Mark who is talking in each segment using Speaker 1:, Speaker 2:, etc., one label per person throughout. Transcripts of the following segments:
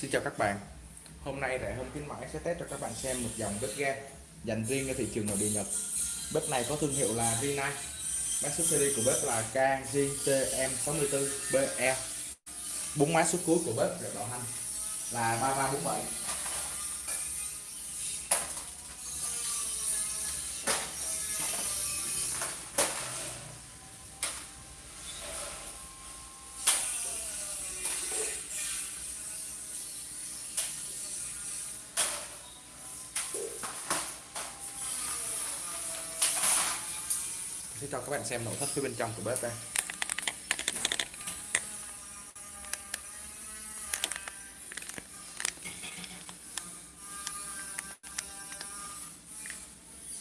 Speaker 1: Xin chào các bạn. Hôm nay rẻ hơn khuyến mãi sẽ test cho các bạn xem một dòng bếp ga dành riêng cho thị trường nội địa Nhật. Bếp này có thương hiệu là Rinnai Mã số series của bếp là KJTM64BE Bốn mã số cuối của bếp được bảo hành là 3347 sẽ cho các bạn xem nội thất phía bên trong của bếp đây.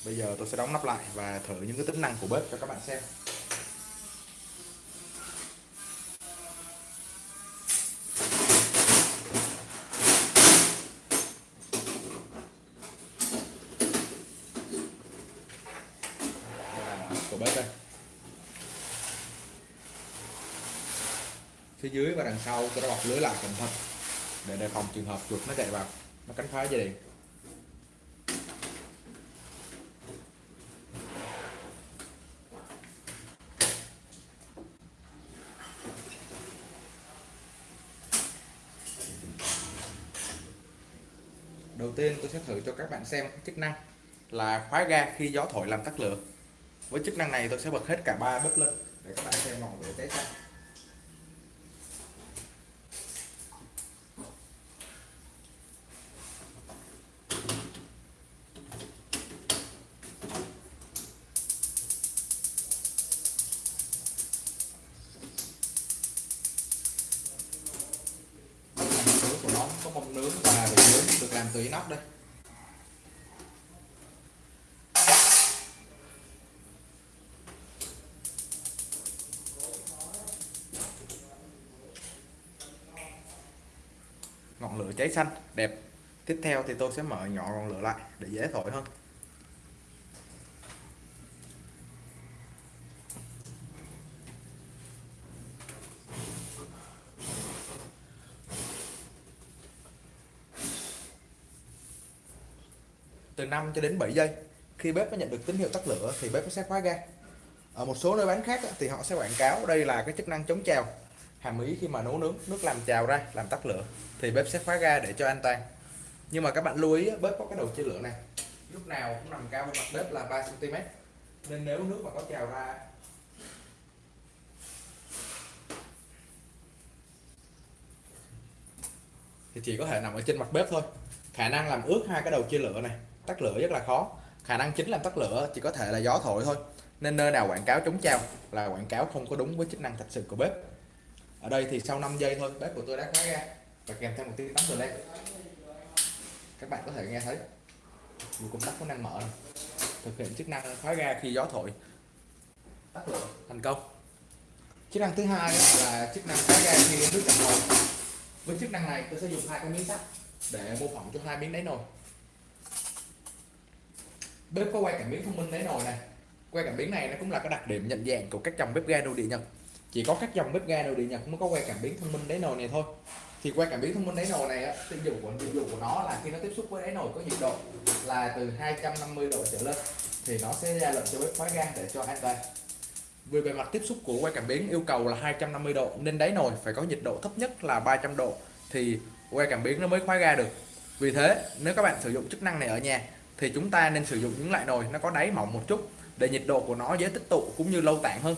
Speaker 1: Bây giờ tôi sẽ đóng nắp lại và thử những cái tính năng của bếp cho các bạn xem. Của bếp đây. Phía dưới và đằng sau, tôi đã bọc lưới lại cẩn thận để đề phòng trường hợp chuột nó chạy vào, nó cắn phá dây điện. Đầu tiên tôi sẽ thử cho các bạn xem chức năng là khóa ga khi gió thổi làm tắt lửa với chức năng này tôi sẽ bật hết cả ba bếp lên. Để các bạn xem ngọn để test ra của nó có nướng và bề nướng được làm từ inox đây. Ngọn lửa cháy xanh, đẹp. Tiếp theo thì tôi sẽ mở nhỏ ngọn lửa lại để dễ thổi hơn. Từ 5 cho đến 7 giây, khi bếp nó nhận được tín hiệu tắt lửa thì bếp nó sẽ khóa ga. Ở một số nơi bán khác thì họ sẽ quảng cáo đây là cái chức năng chống trào hàm ý khi mà nấu nướng, nước làm trào ra, làm tắt lửa, thì bếp sẽ khóa ga để cho an toàn. Nhưng mà các bạn lưu ý bếp có cái đầu chia lửa này. Lúc nào cũng nằm cao hơn mặt bếp là 3 cm nên nếu nước mà có trào ra thì chỉ có thể nằm ở trên mặt bếp thôi. Khả năng làm ướt hai cái đầu chia lửa này, tắt lửa rất là khó. Khả năng chính làm tắt lửa chỉ có thể là gió thổi thôi. Nên nơi nào quảng cáo chống trào là quảng cáo không có đúng với chức năng thật sự của bếp ở đây thì sau 5 giây thôi, bếp của tôi đã khóa ra và kèm theo một tiếng tắm rồi đây các bạn có thể nghe thấy. Một công tắc có năng mở này. thực hiện chức năng khóa ga khi gió thổi. Tắt lửa. Thành công. Chức năng thứ hai là chức năng khóa ga khi nước chảy nồi với chức năng này, tôi sẽ dùng hai cái miếng sắt để mô phỏng cho hai miếng đáy nồi. Bếp có quay cảm biến thông minh đáy nồi này. Quay cảm biến này nó cũng là cái đặc điểm nhận dạng của các dòng bếp ga nội địa nhật chỉ có các dòng bếp ga nội địa nhật mới có que cảm biến thông minh đáy nồi này thôi. Thì que cảm biến thông minh đáy nồi này tiêu dụng của tiêu dùng của nó là khi nó tiếp xúc với đáy nồi có nhiệt độ là từ 250 độ trở lên, thì nó sẽ ra lệnh cho bếp khóa ga để cho an toàn. Vì bề mặt tiếp xúc của que cảm biến yêu cầu là 250 độ, nên đáy nồi phải có nhiệt độ thấp nhất là 300 độ thì que cảm biến nó mới khóa ga được. Vì thế, nếu các bạn sử dụng chức năng này ở nhà, thì chúng ta nên sử dụng những loại nồi nó có đáy mỏng một chút để nhiệt độ của nó dễ tích tụ cũng như lâu tản hơn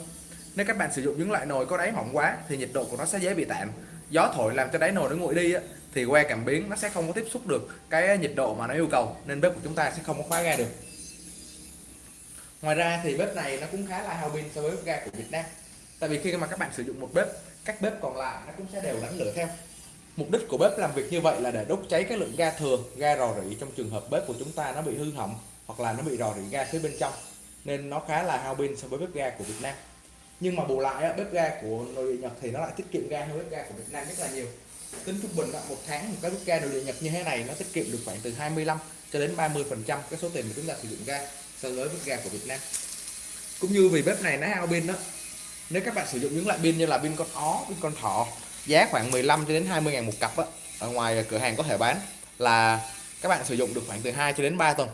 Speaker 1: nếu các bạn sử dụng những loại nồi có đáy mỏng quá thì nhiệt độ của nó sẽ dễ bị tản gió thổi làm cho đáy nồi nó nguội đi á, thì que cảm biến nó sẽ không có tiếp xúc được cái nhiệt độ mà nó yêu cầu nên bếp của chúng ta sẽ không có khóa ga được. Ngoài ra thì bếp này nó cũng khá là hao pin so với bếp ga của Việt Nam. Tại vì khi mà các bạn sử dụng một bếp các bếp còn lại nó cũng sẽ đều đánh lửa theo. Mục đích của bếp làm việc như vậy là để đốt cháy cái lượng ga thừa ga rò rỉ trong trường hợp bếp của chúng ta nó bị hư hỏng hoặc là nó bị rò rỉ ga phía bên trong nên nó khá là hao pin so với bếp ga của Việt Nam nhưng mà bù lại bếp ga của nội địa Nhật thì nó lại tiết kiệm ga hơn bếp ga của Việt Nam rất là nhiều. Tính trung bình một tháng một cái bếp ga nội địa Nhật như thế này nó tiết kiệm được khoảng từ 25 cho đến 30 phần trăm cái số tiền mà chúng ta sử dụng ga so với bếp ga của Việt Nam. Cũng như vì bếp này nó hao pin đó nếu các bạn sử dụng những loại pin như là pin con ó pin con thỏ giá khoảng 15 cho đến 20 ngàn một cặp đó, ở ngoài cửa hàng có thể bán là các bạn sử dụng được khoảng từ 2 cho đến 3 tuần.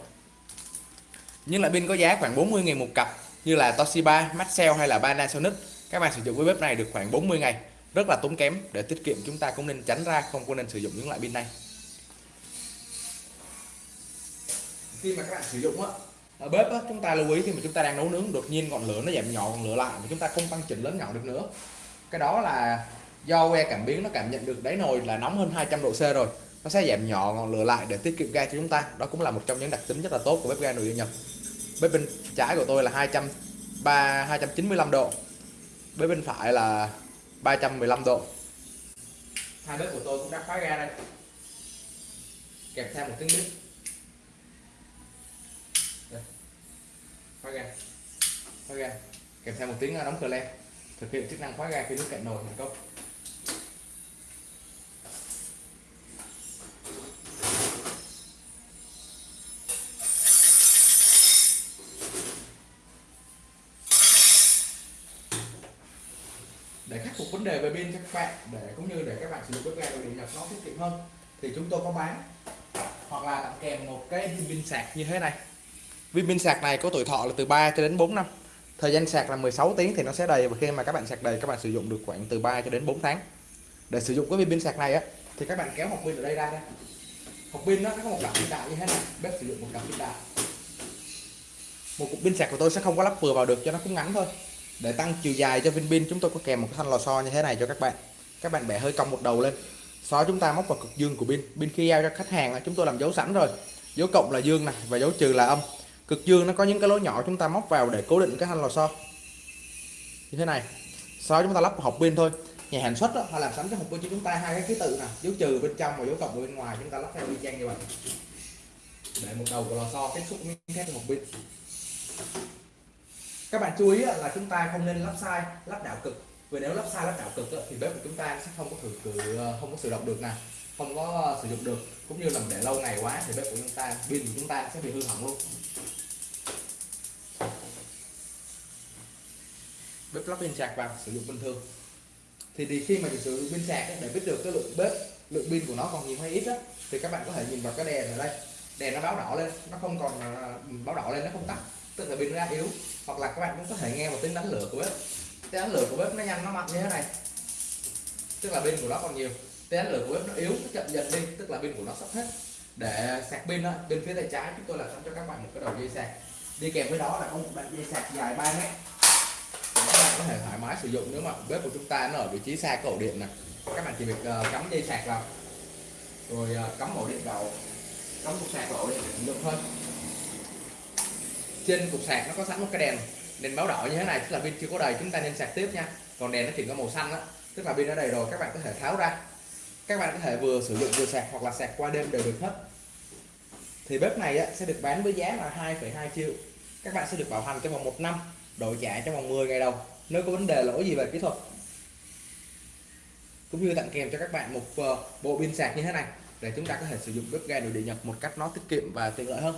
Speaker 1: Nhưng lại pin có giá khoảng 40 ngàn một cặp như là Toshiba, Maxell hay là Panasonic các bạn sử dụng với bếp này được khoảng 40 ngày rất là tốn kém để tiết kiệm. Chúng ta cũng nên tránh ra không có nên sử dụng những loại pin này. Khi mà các bạn sử dụng á ở bếp á, chúng ta lưu ý khi mà chúng ta đang nấu nướng đột nhiên ngọn lửa nó giảm nhỏ ngọn lửa lại mà chúng ta không tăng chỉnh lớn nhỏ được nữa. Cái đó là do que cảm biến nó cảm nhận được đáy nồi là nóng hơn 200 độ C rồi. Nó sẽ giảm nhỏ ngọn lửa lại để tiết kiệm ga cho chúng ta. Đó cũng là một trong những đặc tính rất là tốt của bếp ga nội địa Nhật bên bên trái của tôi là 203 295 độ. Bên bên phải là 315 độ. Hai bếp của tôi cũng đã khóa ga đây. Kèm theo một tiếng bếp khóa ga. Khóa ga. Kèm theo một tiếng ờ, đóng cửa len thực hiện chức năng khóa ga khi nước cạn nồi thành công. Để khắc phục vấn đề về pin cho các bạn, để cũng như để các bạn sử dụng bếp ga đồ điện nhập nó tiết kiệm hơn. Thì chúng tôi có bán, hoặc là tặng kèm một cái viên pin sạc như thế này. Viên pin sạc này có tuổi thọ là từ 3 cho đến 4 năm. Thời gian sạc là 16 tiếng thì nó sẽ đầy, và khi mà các bạn sạc đầy, các bạn sử dụng được khoảng từ 3 cho đến 4 tháng. Để sử dụng cái viên pin sạc này á, thì các bạn kéo hộp pin ở đây ra đây hộp pin nó có một cặp pin đại như thế này, bếp sử dụng một cặp pin đại. Một cục pin sạc của tôi sẽ không có lắp vừa vào được cho nó cũng ngắn thôi để tăng chiều dài cho viên pin chúng tôi có kèm một cái thanh lò xo như thế này cho các bạn. Các bạn bẻ hơi cong một đầu lên. Sau chúng ta móc vào cực dương của pin. Pin khi giao cho khách hàng chúng tôi làm dấu sẵn rồi. Dấu cộng là dương này và dấu trừ là âm. Cực dương nó có những cái lỗ nhỏ chúng ta móc vào để cố định cái thanh lò xo. Như thế này. Sau chúng ta lắp hộp pin thôi. Nhà sản xuất đó, họ làm sẵn cái hộp pin cho chúng ta hai cái ký tự nè. Dấu trừ bên trong và dấu cộng bên ngoài. Chúng ta lắp theo y chang như vậy. Để một đầu của lò xo tiếp xúc với thép hộp pin các bạn chú ý là chúng ta không nên lắp sai lắp đảo cực. Vì nếu lắp sai lắp đảo cực thì bếp của chúng ta sẽ không có thử cử không có sử dụng được nè không có ờ, sử dụng được. Cũng như là để lâu ngày quá thì bếp của chúng ta pin của chúng ta sẽ bị hư hỏng luôn. Bếp lắp pin sạc vào sử dụng bình thường. Thì, thì khi mà sử dụng pin sạc để biết được cái lượng bếp lượng pin của nó còn nhiều hay ít á thì các bạn có thể nhìn vào cái đèn ở đây. Đèn nó báo đỏ lên nó không còn ờ, báo đỏ lên nó không tắt tức là pin ra yếu hoặc là các bạn cũng có thể nghe một tiếng đánh lửa của bếp. Tiếng đánh lửa của bếp nó nhanh nó mạnh như thế này. Tức là pin của nó còn nhiều. Tiếng đánh lửa của bếp nó yếu nó chậm dần đi. Tức là pin của nó sắp hết. Để sạc pin đó bên phía tay trái chúng tôi là sẵn cho các bạn một cái đầu dây sạc. Đi kèm với đó là có một đoạn dây sạc dài 3 mét. Các bạn có thể thoải mái sử dụng nếu mà bếp của chúng ta nó ở vị trí xa cái ổ điện này các bạn chỉ việc uh, cắm dây sạc vào. Rồi uh, cắm ổ điện vào. Cắm cục sạc vào ổ điện sử dụng thôi trên cục sạc nó có sẵn một cái đèn đèn báo đỏ như thế này tức là pin chưa có đầy chúng ta nên sạc tiếp nha. Còn đèn nó chỉ có màu xanh đó tức là pin đã đầy rồi các bạn có thể tháo ra. Các bạn có thể vừa sử dụng vừa sạc hoặc là sạc qua đêm đều được hết. Thì bếp này á, sẽ được bán với giá là 2,2 triệu. Các bạn sẽ được bảo hành trong vòng một năm đổi trả trong vòng 10 ngày đầu nếu có vấn đề lỗi gì về kỹ thuật. Cũng như tặng kèm cho các bạn một ờ, bộ pin sạc như thế này để chúng ta có thể sử dụng bếp ga nội địa nhật một cách nó tiết kiệm và tiện lợi hơn.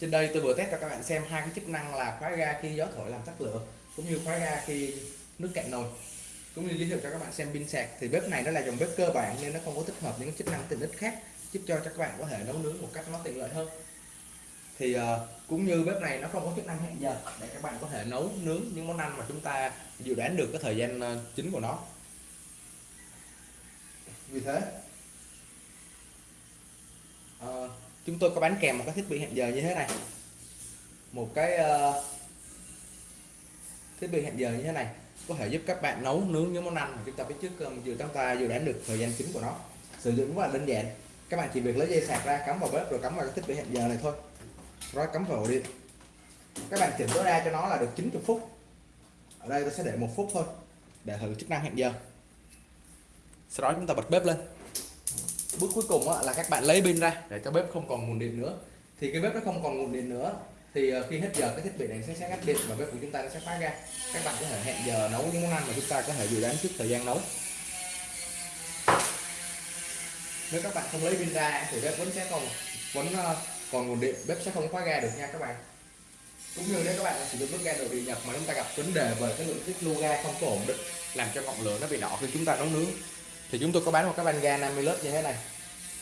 Speaker 1: Trên đây tôi vừa test cho các bạn xem hai cái chức năng là khóa ga khi gió thổi làm tắt lửa cũng như khóa ga khi nước cạn nồi. Cũng như giới thiệu cho các bạn xem pin sạc. Thì bếp này nó là dòng bếp cơ bản nên nó không có tích hợp những chức năng tiện ích khác giúp cho các bạn có thể nấu nướng một cách nó tiện lợi hơn. Thì uh, cũng như bếp này nó không có chức năng hẹn giờ để các bạn có thể nấu nướng những món ăn mà chúng ta dự đoán được cái thời gian ờ, chính của nó. Vì thế uh, chúng tôi có bán kèm một cái thiết bị hẹn giờ như thế này. Một cái uh, thiết bị hẹn giờ như thế này có thể giúp các bạn nấu nướng những món ăn mà chúng ta biết trước ờ, vừa chúng ta dự đoán được thời gian chính của nó. Sử dụng rất là đơn giản. Các bạn chỉ việc lấy dây sạc ra cắm vào bếp rồi cắm vào cái thiết bị hẹn giờ này thôi. Rồi cắm vào ổ điện. Các bạn chỉnh tối đa cho nó là được 90 phút. Ở đây tôi sẽ để một phút thôi để thử chức năng hẹn giờ. Sau đó chúng ta bật bếp lên bước cuối cùng là các bạn lấy pin ra để cho bếp không còn nguồn điện nữa. Thì cái bếp nó không còn nguồn điện nữa, thì ờ, khi hết giờ cái thiết bị này sẽ sẽ ngắt điện và bếp của chúng ta nó sẽ khóa ra các bạn có thể hẹn giờ nấu những món ăn mà chúng ta có thể dự đoán trước thời gian nấu. Nếu các bạn không lấy pin ra thì bếp vẫn sẽ còn, vẫn ờ, còn nguồn điện, bếp sẽ không khóa ga được nha các bạn. Cũng như nếu các bạn sử dụng bếp ga nội địa nhập mà chúng ta gặp vấn đề về cái lượng tiết lưu ga không có ổn định, làm cho ngọn lửa nó bị đỏ khi chúng ta nấu nướng thì chúng tôi có bán một cái van ga 50 lớp như thế này.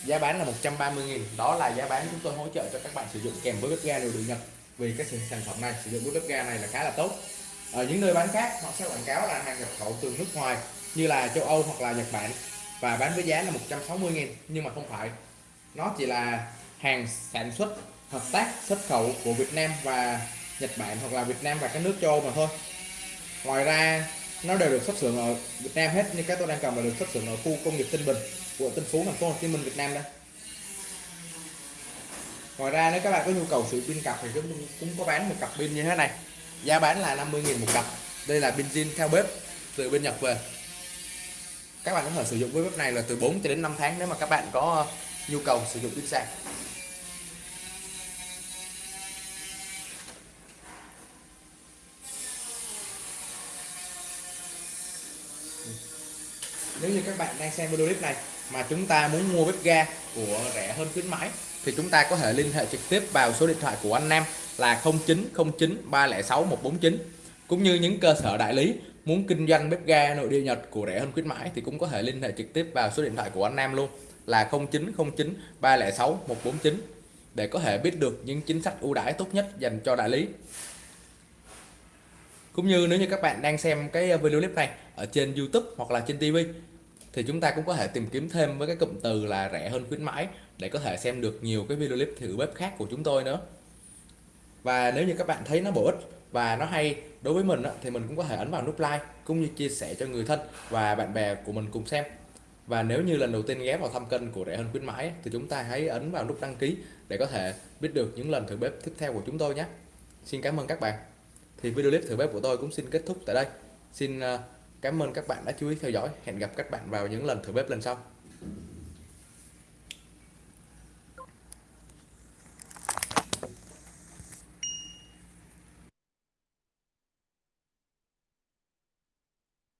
Speaker 1: Giá bán là 130.000 đó là giá bán chúng tôi hỗ trợ cho các bạn sử dụng kèm với bếp ga đều được nhập vì cái sản phẩm này, sử dụng với bếp ga này là khá là tốt. Ở những nơi bán khác, họ sẽ quảng cáo là hàng nhập khẩu từ nước ngoài, như là châu Âu hoặc là Nhật Bản. Và bán với giá là 160.000 nhưng mà không phải. Nó chỉ là hàng sản xuất, hợp tác, xuất khẩu của Việt Nam và Nhật Bản hoặc là Việt Nam và các nước châu Âu mà thôi. Ngoài ra nó đều được xuất xưởng ở Việt Nam hết, như cái tôi đang cầm là được xuất xưởng ở khu công nghiệp Tân Bình của Tân Phú, thành phố Hồ Chí Minh, Việt Nam đây. Ngoài ra, nếu các bạn có nhu cầu sử pin cặp thì chúng cũng có bán một cặp pin như thế này. Giá bán là 50.000 một cặp. Đây là pin zin theo bếp từ bên Nhật về. Các bạn có thể sử dụng với bếp này là từ 4 cho đến 5 tháng nếu mà các bạn có nhu cầu sử dụng pin sạc. Nếu như các bạn đang xem video clip này mà chúng ta muốn mua bếp ga của rẻ hơn khuyến mãi, thì chúng ta có thể liên hệ trực tiếp vào số điện thoại của anh Nam là 0909 306 149 cũng như những cơ sở đại lý muốn kinh doanh bếp ga nội địa Nhật của rẻ hơn khuyến mãi thì cũng có thể liên hệ trực tiếp vào số điện thoại của anh Nam luôn là 0909 306 149 để có thể biết được những chính sách ưu đãi tốt nhất dành cho đại lý cũng như nếu như các bạn đang xem cái ờ, video clip này ở trên YouTube hoặc là trên TV thì chúng ta cũng có thể tìm kiếm thêm với cái cụm từ là rẻ hơn khuyến mãi để có thể xem được nhiều cái video clip thử bếp khác của chúng tôi nữa. Và nếu như các bạn thấy nó bổ ích và nó hay đối với mình thì mình cũng có thể ấn vào nút like cũng như chia sẻ cho người thân và bạn bè của mình cùng xem. Và nếu như lần đầu tiên ghé vào thăm kênh của rẻ hơn khuyến mãi thì chúng ta hãy ấn vào nút đăng ký để có thể biết được những lần thử bếp tiếp theo của chúng tôi nhé. Xin cảm ơn các bạn thì video clip thử bếp của tôi cũng xin kết thúc tại đây. Xin à, cảm ơn các bạn đã chú ý theo dõi. Hẹn gặp các bạn vào những lần thử bếp lần sau.